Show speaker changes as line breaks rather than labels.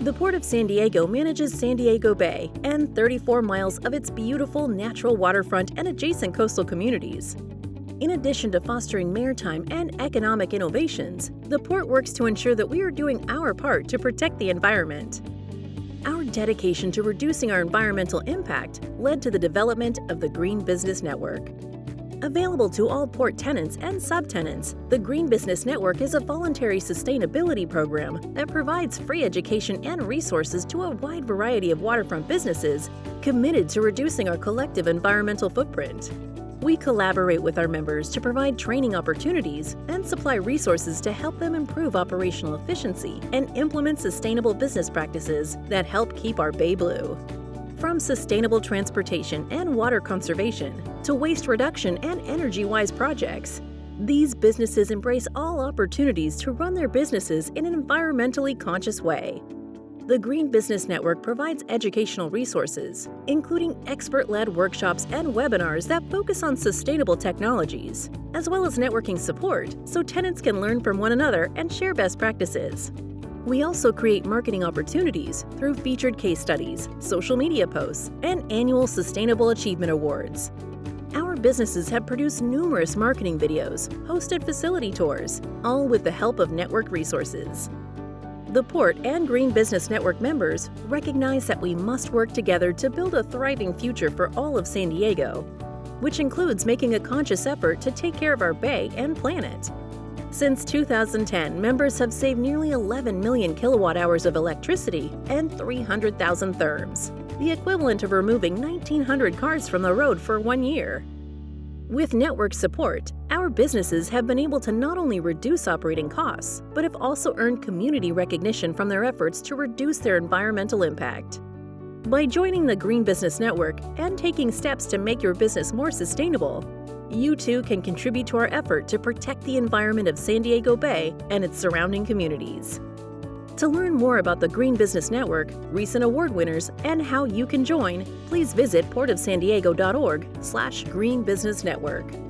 The Port of San Diego manages San Diego Bay and 34 miles of its beautiful natural waterfront and adjacent coastal communities. In addition to fostering maritime and economic innovations, the port works to ensure that we are doing our part to protect the environment. Our dedication to reducing our environmental impact led to the development of the Green Business Network. Available to all port tenants and subtenants, the Green Business Network is a voluntary sustainability program that provides free education and resources to a wide variety of waterfront businesses committed to reducing our collective environmental footprint. We collaborate with our members to provide training opportunities and supply resources to help them improve operational efficiency and implement sustainable business practices that help keep our bay blue. From sustainable transportation and water conservation to waste reduction and energy-wise projects, these businesses embrace all opportunities to run their businesses in an environmentally conscious way. The Green Business Network provides educational resources, including expert-led workshops and webinars that focus on sustainable technologies, as well as networking support so tenants can learn from one another and share best practices. We also create marketing opportunities through featured case studies, social media posts, and annual Sustainable Achievement Awards. Our businesses have produced numerous marketing videos, hosted facility tours, all with the help of network resources. The Port and Green Business Network members recognize that we must work together to build a thriving future for all of San Diego, which includes making a conscious effort to take care of our bay and planet. Since 2010, members have saved nearly 11 million kilowatt hours of electricity and 300,000 therms, the equivalent of removing 1,900 cars from the road for one year. With network support, our businesses have been able to not only reduce operating costs, but have also earned community recognition from their efforts to reduce their environmental impact. By joining the Green Business Network and taking steps to make your business more sustainable, you too can contribute to our effort to protect the environment of San Diego Bay and its surrounding communities. To learn more about the Green Business Network, recent award winners, and how you can join, please visit portofsandiego.org slash greenbusinessnetwork.